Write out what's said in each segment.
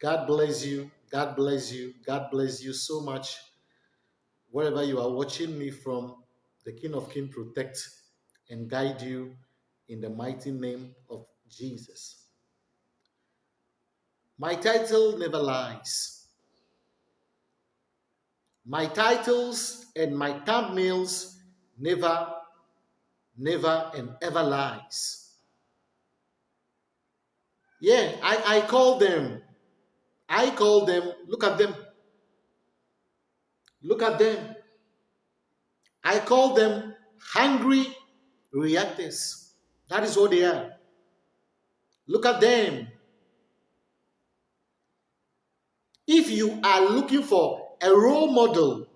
God bless you. God bless you. God bless you so much. Wherever you are watching me from, the King of Kings protect and guide you in the mighty name of Jesus. My title never lies. My titles and my thumbnails never, never and ever lies. Yeah, I, I call them. I call them, look at them. Look at them. I call them hungry reactors. That is what they are. Look at them. If you are looking for a role model,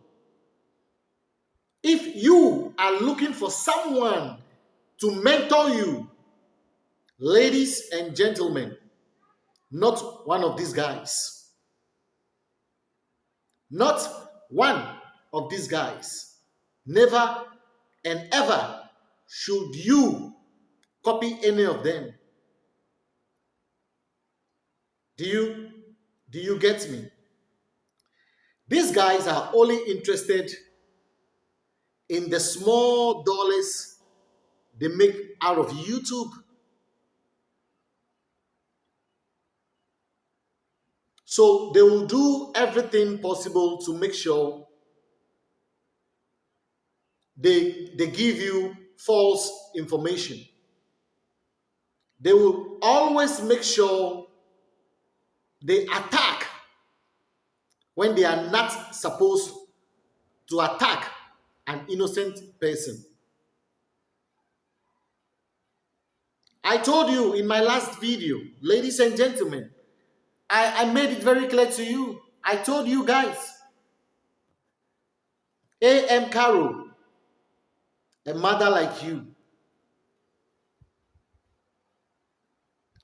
if you are looking for someone to mentor you, ladies and gentlemen, not one of these guys. Not one of these guys. Never and ever should you copy any of them. Do you do you get me? These guys are only interested in the small dollars they make out of YouTube. So they will do everything possible to make sure they, they give you false information. They will always make sure they attack when they are not supposed to attack an innocent person. I told you in my last video, ladies and gentlemen, I, I made it very clear to you. I told you guys, A.M. Carroll a mother like you.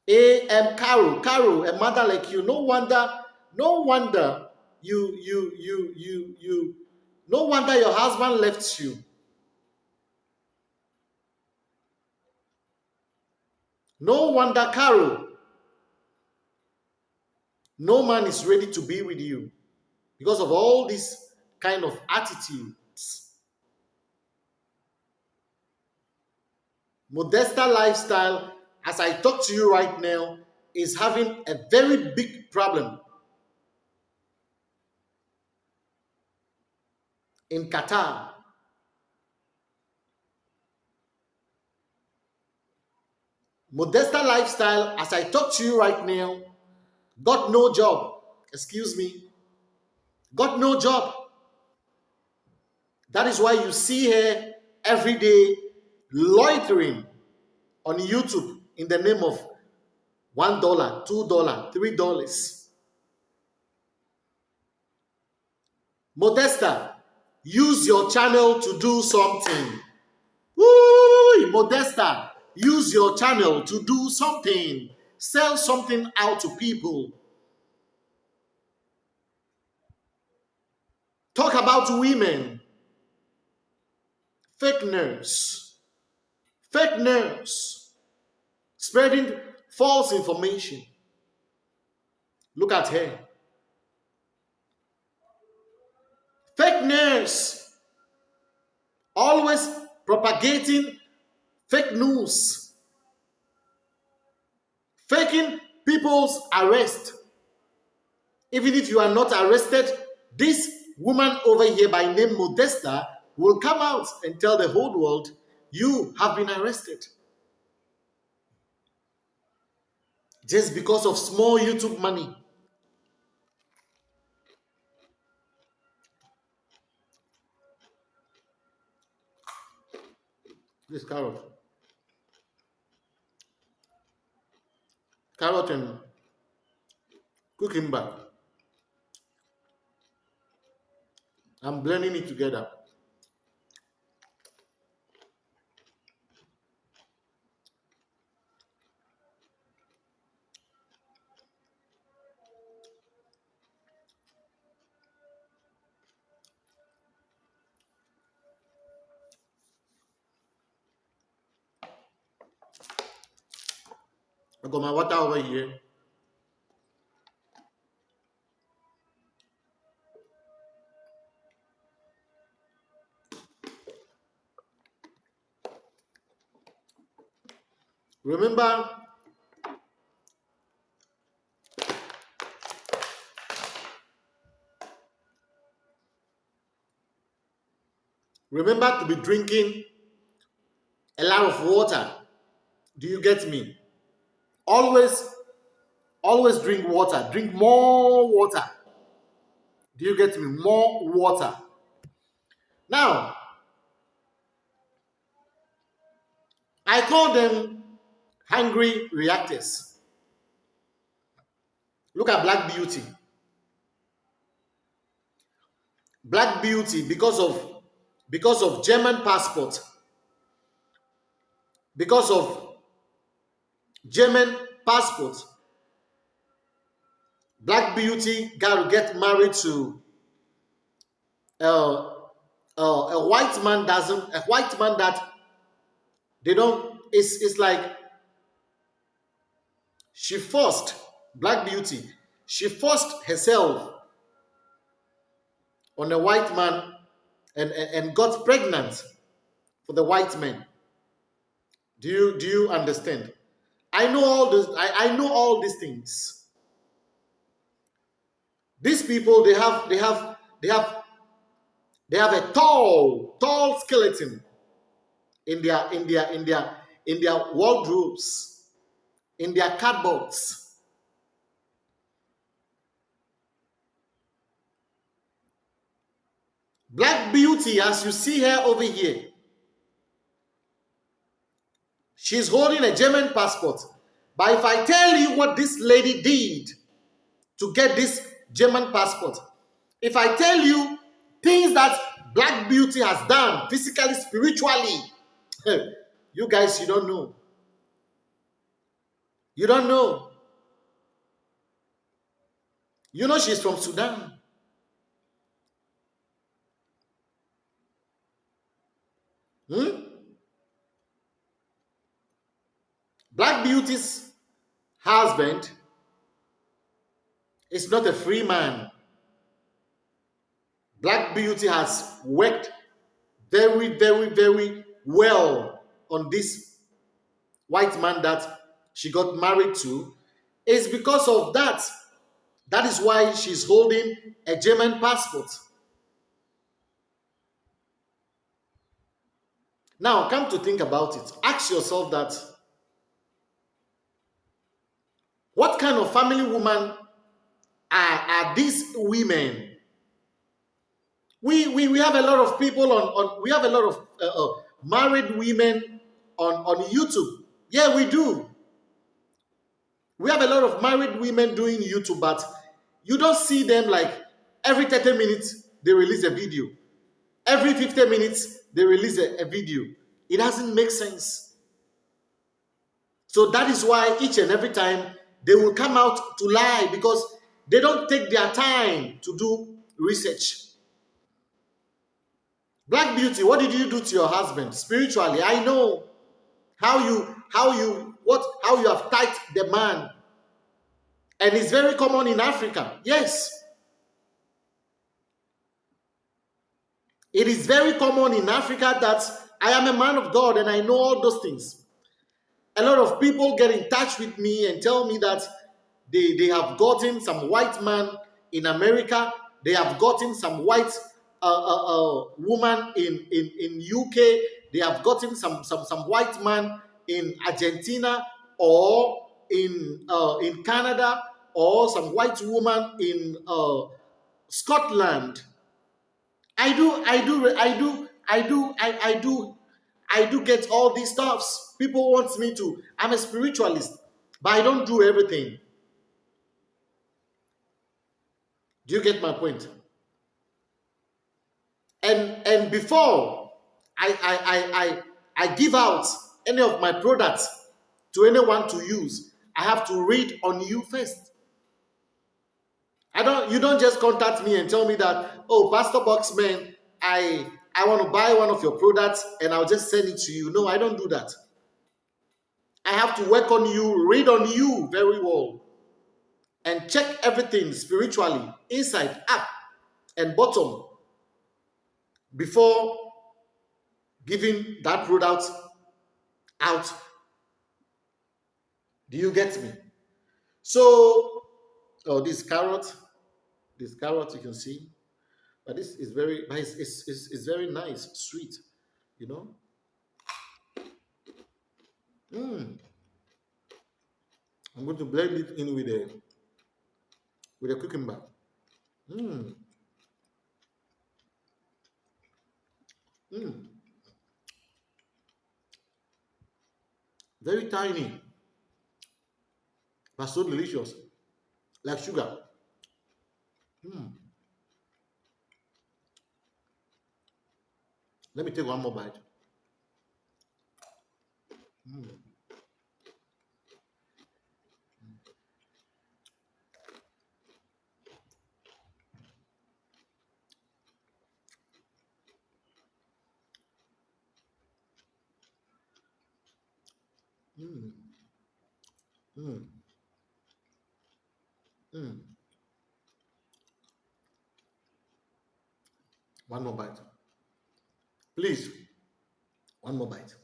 A.M. Carol, Carol, a mother like you. No wonder, no wonder you, you, you, you, you, no wonder your husband left you. No wonder, Carol, no man is ready to be with you because of all this kind of attitudes Modesta lifestyle, as I talk to you right now, is having a very big problem in Qatar. Modesta lifestyle, as I talk to you right now, got no job. Excuse me. Got no job. That is why you see her every day loitering on YouTube in the name of one dollar, two dollar, three dollars. Modesta, use your channel to do something. Woo! Modesta, use your channel to do something. Sell something out to people. Talk about women. Fake news fake news, spreading false information. Look at her. Fake news, always propagating fake news, faking people's arrest. Even if you are not arrested, this woman over here by name Modesta will come out and tell the whole world you have been arrested. Just because of small YouTube money. This carrot. Carrot and cucumber. I'm blending it together. I got my water over here. Remember, remember to be drinking a lot of water. Do you get me? Always, always drink water. Drink more water. Do you get me? More water. Now, I call them hungry reactors. Look at Black Beauty. Black Beauty, because of because of German passport, because of German passport, Black Beauty got to get married to uh, uh, a white man doesn't a white man that they don't it's it's like she forced black beauty she forced herself on a white man and, and, and got pregnant for the white man do you do you understand i know all this I, I know all these things these people they have they have they have they have a tall, tall skeleton in their in their in their in their wardrobes, in their cupboards. Black Beauty, as you see her over here, she's holding a German passport. But if I tell you what this lady did to get this German passport, if I tell you things that Black Beauty has done physically, spiritually. you guys, you don't know. You don't know. You know she's from Sudan. Hmm? Black Beauty's husband is not a free man. Black Beauty has worked very, very, very well on this white man that she got married to. It's because of that. That is why she's holding a German passport. Now, come to think about it. Ask yourself that what kind of family woman are, are these women we, we, we have a lot of people on, on we have a lot of uh, uh, married women on, on YouTube. Yeah, we do. We have a lot of married women doing YouTube, but you don't see them like every 30 minutes they release a video. Every 50 minutes they release a, a video. It doesn't make sense. So that is why each and every time they will come out to lie because they don't take their time to do research. Black beauty, what did you do to your husband spiritually? I know how you how you what how you have tied the man. And it's very common in Africa. Yes. It is very common in Africa that I am a man of God and I know all those things. A lot of people get in touch with me and tell me that they, they have gotten some white man in America, they have gotten some white a, a, a woman in, in, in UK, they have gotten some, some, some white man in Argentina or in, uh, in Canada or some white woman in uh, Scotland. I do, I do, I do, I do, I, I do, I do get all these stuffs. People want me to. I'm a spiritualist, but I don't do everything. Do you get my point? and and before I I I I, I give out any of my products to anyone to use, I have to read on you first. I don't you don't just contact me and tell me that, oh, Pastor Boxman, I I want to buy one of your products and I'll just send it to you. No, I don't do that. I have to work on you, read on you very well, and check everything spiritually, inside, up, and bottom before giving that product out Do you get me? So, oh, this carrot, this carrot you can see, but this is very, it's, it's, it's, it's very nice, sweet, you know. Mm. I'm going to blend it in with a with a cucumber. Mm. Mm. Very tiny, but so delicious, like sugar. Mm. Let me take one more bite. Mm. Mm. Mm. Mm. One more bite. Please, one more bite.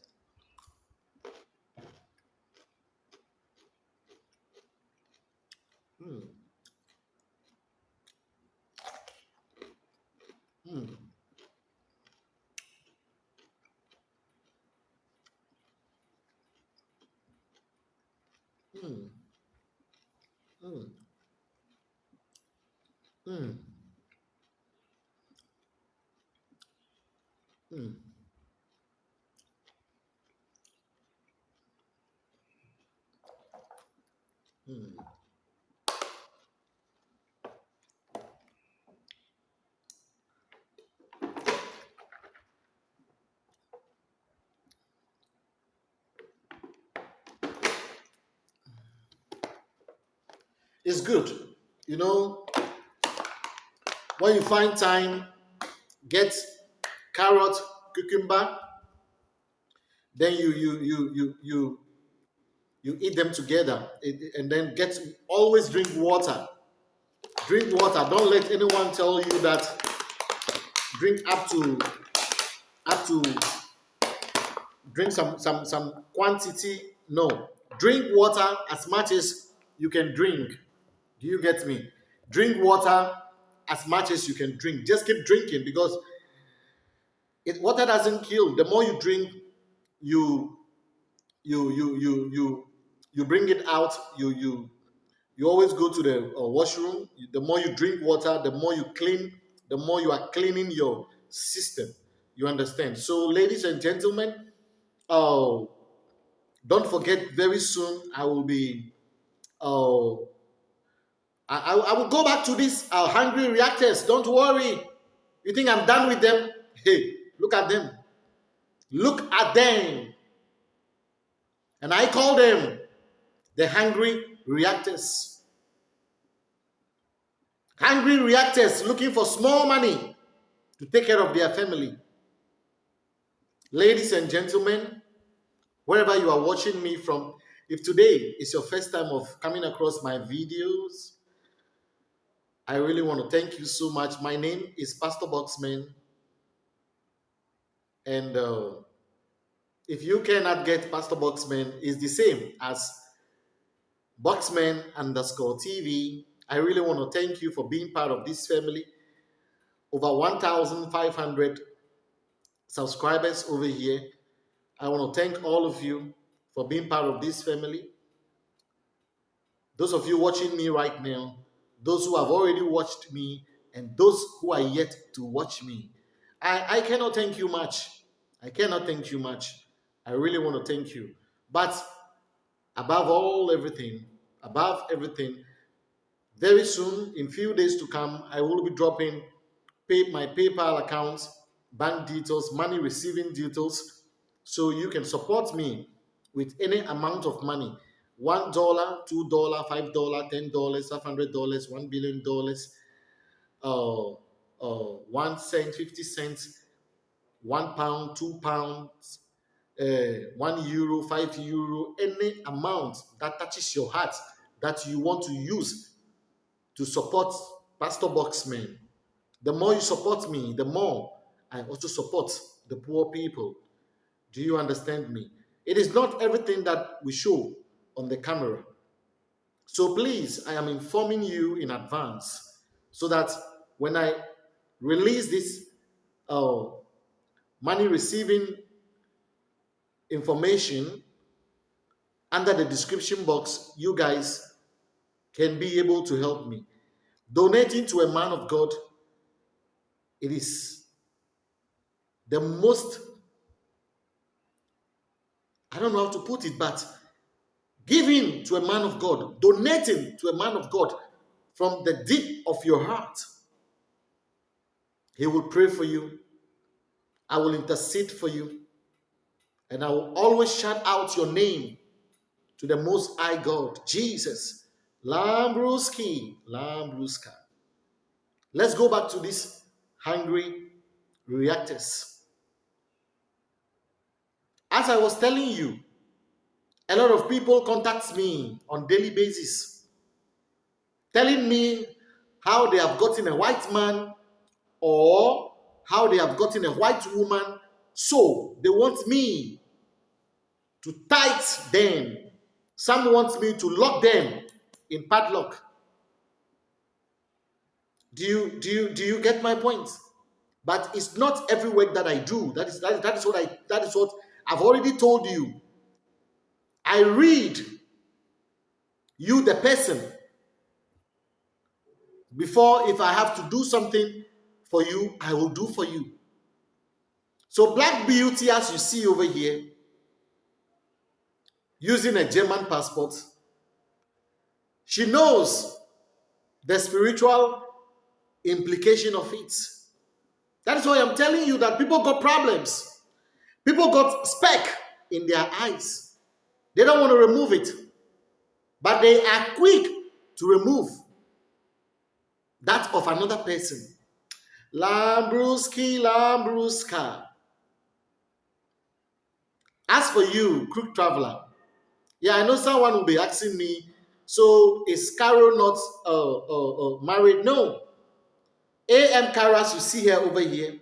Mm. Mm. Mm. Mm. Mm. Mm. Mm. It's good. You know, when you find time, get carrot, cucumber, then you you you you you you eat them together. And then get always drink water. Drink water. Don't let anyone tell you that. Drink up to up to drink some some some quantity. No. Drink water as much as you can drink do you get me? Drink water as much as you can drink. Just keep drinking because it water doesn't kill. The more you drink you you you you you you bring it out. You you you always go to the uh, washroom. The more you drink water the more you clean the more you are cleaning your system. You understand? So ladies and gentlemen uh, don't forget very soon i will be uh, I, I will go back to these uh, hungry reactors. Don't worry. You think i'm done with them? Hey look at them. Look at them. And i call them the hungry reactors. Hungry reactors looking for small money to take care of their family. Ladies and gentlemen, wherever you are watching me from, if today is your first time of coming across my videos, I really want to thank you so much. My name is Pastor Boxman. And uh, if you cannot get Pastor Boxman, it's the same as Boxman underscore TV. I really want to thank you for being part of this family. Over 1,500 subscribers over here. I want to thank all of you for being part of this family. Those of you watching me right now, those who have already watched me, and those who are yet to watch me. I, I cannot thank you much. I cannot thank you much. I really want to thank you. But above all everything, above everything, very soon, in few days to come, I will be dropping pay, my PayPal accounts, bank details, money receiving details, so you can support me with any amount of money. One dollar, two dollar, five dollar, ten dollars, five hundred dollars, one billion dollars, uh, uh, one cent, fifty cents, one pound, two pounds, uh, one euro, five euro, any amount that touches your heart that you want to use to support Pastor Boxman. The more you support me, the more I also support the poor people. Do you understand me? It is not everything that we show on the camera. So please, I am informing you in advance so that when I release this uh, money receiving information under the description box, you guys can be able to help me. Donating to a man of God, it is the most, I don't know how to put it, but giving to a man of God, donating to a man of God from the deep of your heart, he will pray for you. I will intercede for you. And I will always shout out your name to the Most High God, Jesus. Lambruski, Lambruska. Let's go back to these hungry reactors. As I was telling you, a lot of people contact me on daily basis, telling me how they have gotten a white man or how they have gotten a white woman. So they want me to tight them. Some want me to lock them in padlock. Do you do you do you get my point? But it's not every work that I do. That is that that is what I that is what I've already told you. I read you the person before if I have to do something for you, I will do for you. So Black Beauty, as you see over here, using a German passport, she knows the spiritual implication of it. That is why I'm telling you that people got problems. People got speck in their eyes. They don't want to remove it. But they are quick to remove that of another person. Lambruski, Lambruska. As for you, crook traveler, yeah, I know someone will be asking me, so is Carol not uh, uh, uh, married? No. A.M. Karas, you see her over here.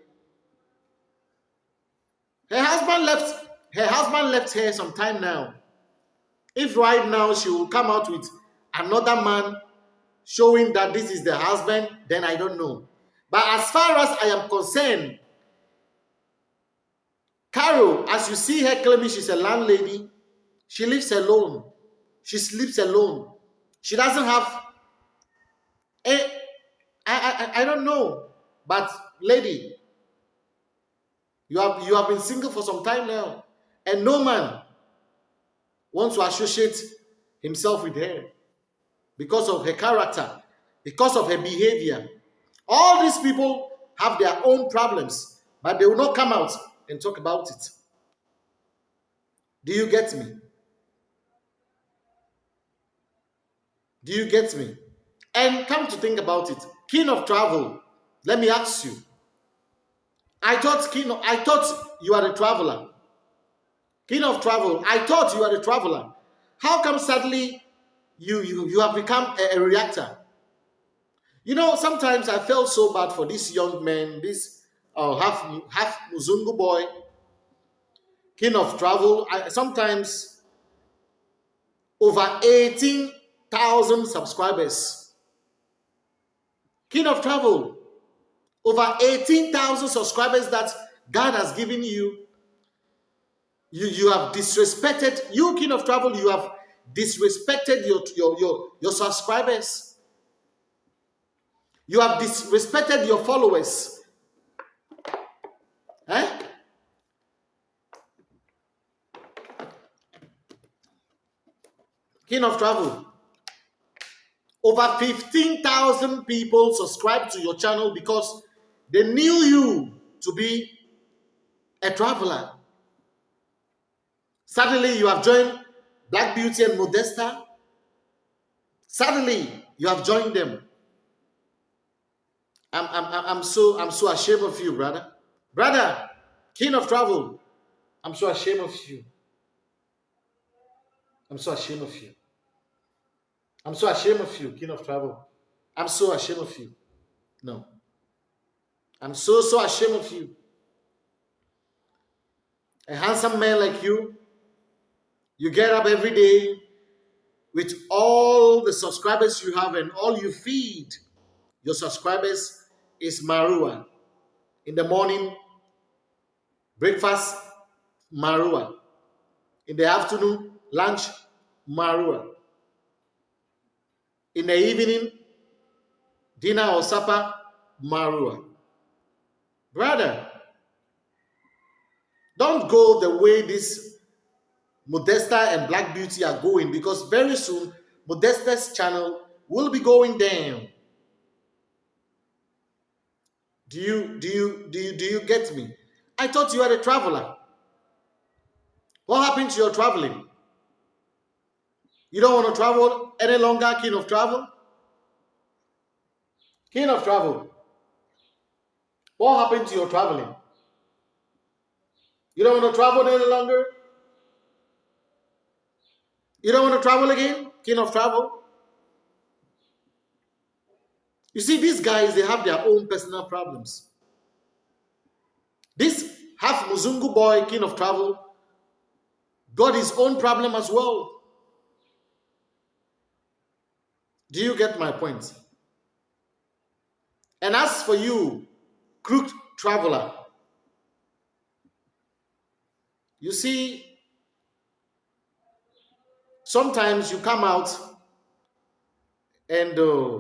Her husband left. Her husband left her some time now. If right now she will come out with another man showing that this is the husband, then I don't know. But as far as I am concerned, Carol, as you see her claiming she's a landlady, she lives alone. She sleeps alone. She doesn't have a, I, I, I don't know. But lady, you have you have been single for some time now, and no man wants to associate himself with her because of her character, because of her behavior. All these people have their own problems, but they will not come out and talk about it. Do you get me? Do you get me? And come to think about it, king of travel, let me ask you. I thought king of, I thought you are a traveler. King of travel, I thought you are a traveler. How come suddenly you you, you have become a, a reactor? You know, sometimes I felt so bad for this young man, this uh, half half Muzungu boy, king of travel. I, sometimes over 18,000 subscribers. King of travel, over 18,000 subscribers that God has given you. You, you have disrespected, you king of travel, you have disrespected your, your, your, your subscribers. You have disrespected your followers. Eh? King of Travel. Over 15,000 people subscribed to your channel because they knew you to be a traveler. Suddenly, you have joined Black Beauty and Modesta. Suddenly, you have joined them. I'm, I'm, I'm so I'm so ashamed of you, brother. Brother, king of travel. I'm so ashamed of you. I'm so ashamed of you. I'm so ashamed of you, king of travel. I'm so ashamed of you. No. I'm so, so ashamed of you. A handsome man like you, you get up every day, with all the subscribers you have and all you feed your subscribers is marua. In the morning, breakfast, marua. In the afternoon, lunch, marua. In the evening, dinner or supper, marua. Brother, don't go the way this Modesta and Black Beauty are going because very soon Modesta's channel will be going down. Do you do you do you do you get me? I thought you were a traveler. What happened to your traveling? You don't want to travel any longer, king of travel? King of travel. What happened to your traveling? You don't want to travel any longer? You don't want to travel again? King of travel? You see, these guys, they have their own personal problems. This half Muzungu boy, king of travel, got his own problem as well. Do you get my point? And as for you, crooked traveler, you see, sometimes you come out and uh,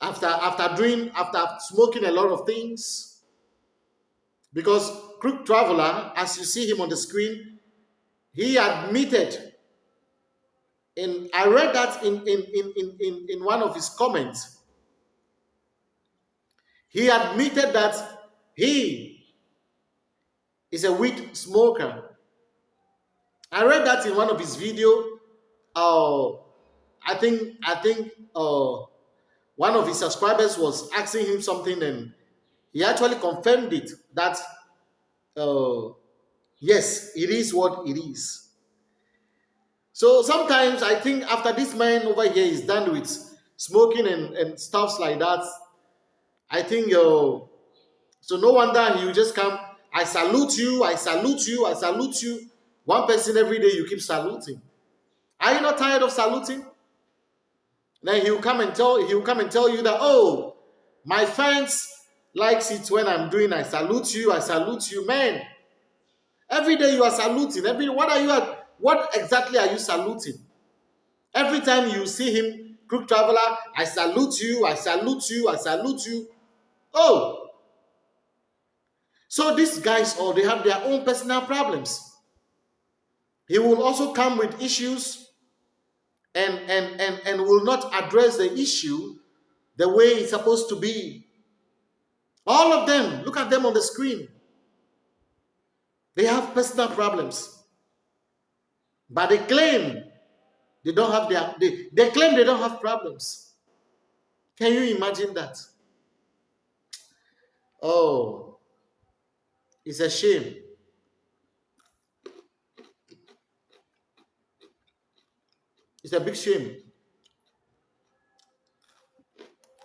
after after doing after smoking a lot of things because crook traveler as you see him on the screen he admitted in i read that in in in in, in one of his comments. He admitted that he is a weed smoker i read that in one of his video uh i think i think uh one of his subscribers was asking him something and he actually confirmed it that uh, yes it is what it is. So sometimes i think after this man over here is done with smoking and, and stuffs like that i think uh, so no wonder he just come i salute you i salute you i salute you one person every day you keep saluting are you not tired of saluting then he'll come and tell he'll come and tell you that oh my fans likes it when I'm doing I salute you, I salute you, man. Every day you are saluting. Every what are you at? what exactly are you saluting? Every time you see him, crook traveler, I salute you, I salute you, I salute you. Oh. So these guys all they have their own personal problems. He will also come with issues and, and, and, and will not address the issue the way it's supposed to be. All of them, look at them on the screen. They have personal problems. But they claim they don't have their, they, they claim they don't have problems. Can you imagine that? Oh, it's a shame. It's a big shame.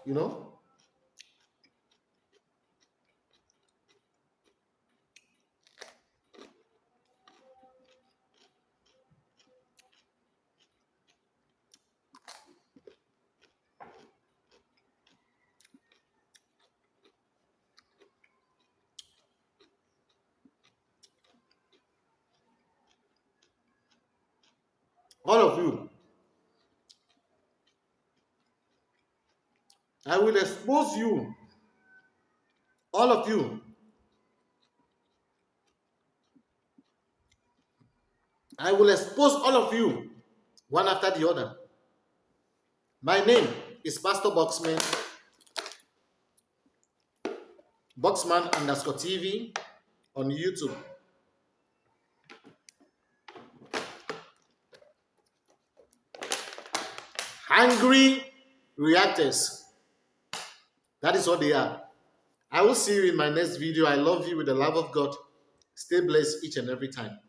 You know? all of you I will expose you, all of you. I will expose all of you, one after the other. My name is Pastor Boxman, Boxman underscore TV on YouTube. Angry reactors. That is what they are. I will see you in my next video. I love you with the love of God. Stay blessed each and every time.